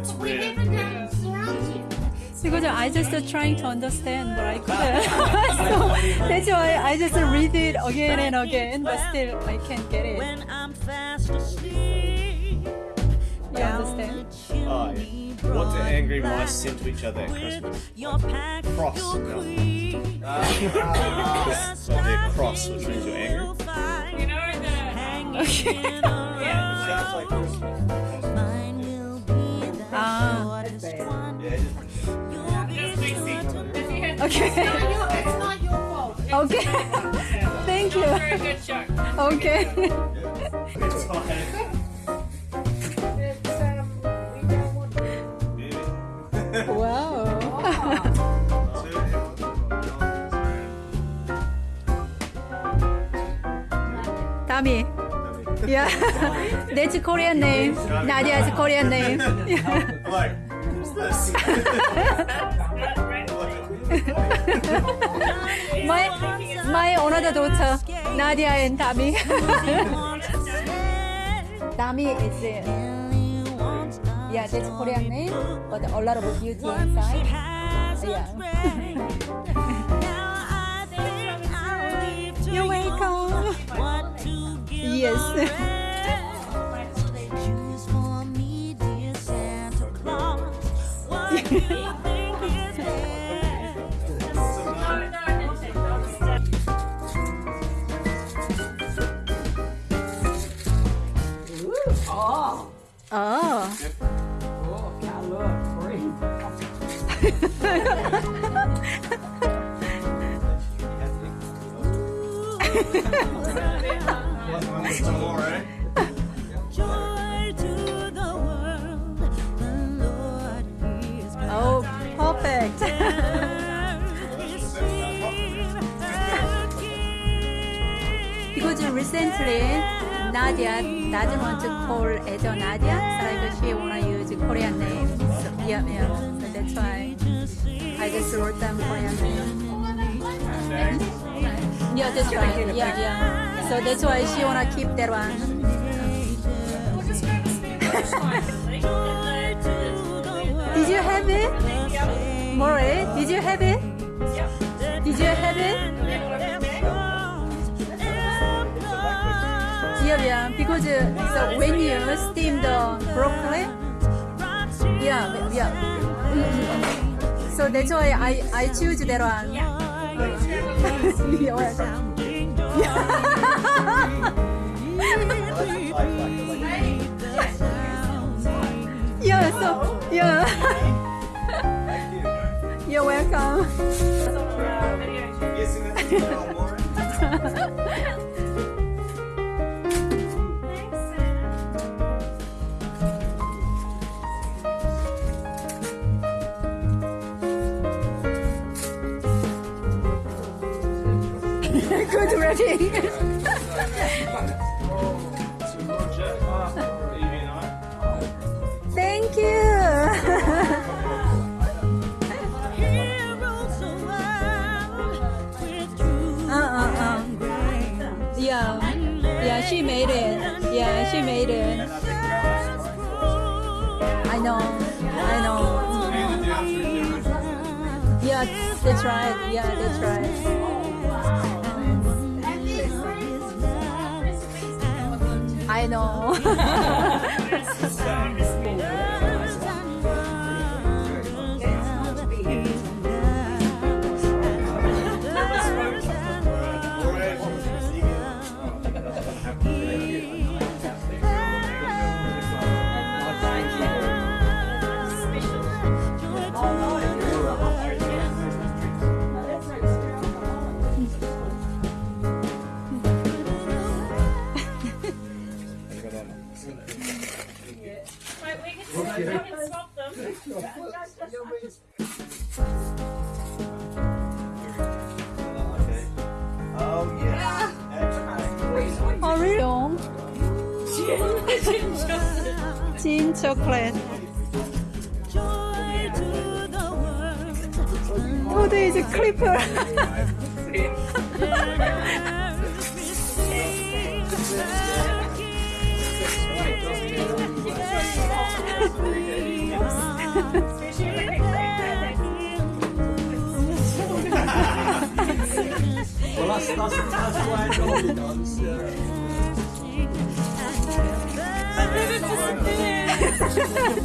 Whisper what's We never know surrounds. Because I just trying to understand, but I couldn't. so that's why I just read it again and again, but still I can't get it. when I'm fast asleep. You understand? Oh, yeah. What do angry mice send to each other at Christmas? Your pack, Cross, your no. queen. Because of their cross, which means you're angry. You know the Hanging around. Sounds like Christmas. Okay. Not your, it's not your fault. Okay. Thank you. very good show. Okay. It's fine. It's, um, we don't want wow. Dami. Yeah. That's a Korean name. Nadia's a Korean name. Like, who's this? My my another daughter, Nadia and Dami. Dami is uh, yeah, that's Korean name, but a lot of beauty inside. Yeah. You're welcome. Yes. Choose recently Nadia doesn't want to call a Nadia, so like she wanna use Korean name. So, yeah, yeah. So that's why I just wrote them Korean name. Yeah, that's right. Yeah, yeah. So that's why she wanna keep that one. Did you have it? More? Eh? Did you have it? Did you have it? Yeah. Because uh, so when you steam the broccoli, yeah, yeah. Mm. So that's why I I choose that one. Yeah, Good ready. Thank you. Yeah, yeah, she made it. Yeah, she made it. I know, I know. Yeah, that's right. Yeah, that's right. Know. you. I haven't them. oh, yes. Yeah. Oh, chocolate. Gin chocolate. Oh, there is a clipper. Well, that's, that's, that's why I told you guys.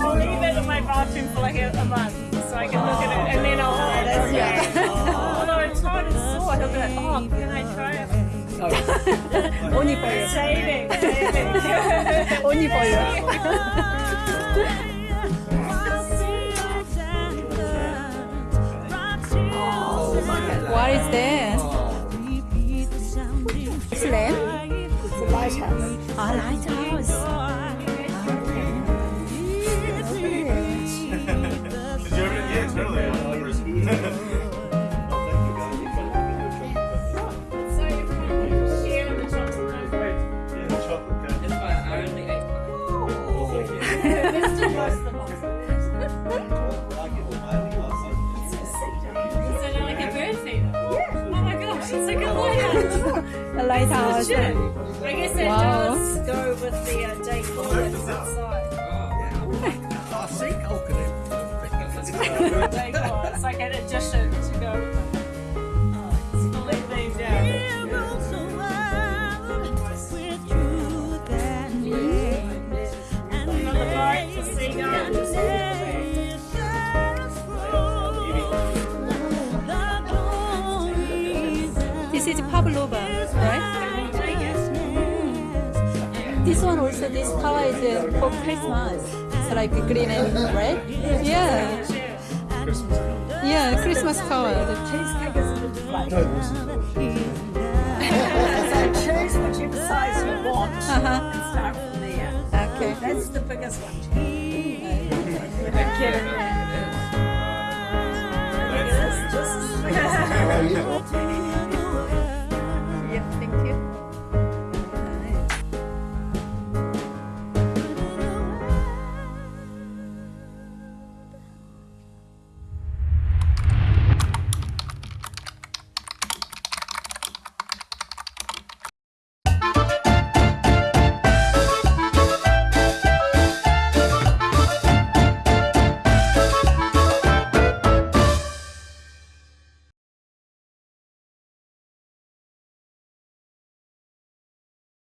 I'll leave it in my bathroom for like a, a month so I can look at it and then I'll. Although it's hard and sore, he'll be like, oh, can I try it? only for. Saving, saving. for you. What is that? Slam? It's a lighthouse. 아, lighthouse. Lighthouse. A lighthouse. Legit. I guess it Wow. does go with the uh, decor that's outside. I see coconut. Decor. It's like an addition this tower uh, for Christmas. It's like green and red. Yeah. Yeah, Christmas color. The Cheesecake is a little flake. so choose whichever size you want Uh-huh. and start from there. Okay. That's the biggest one. That's- Just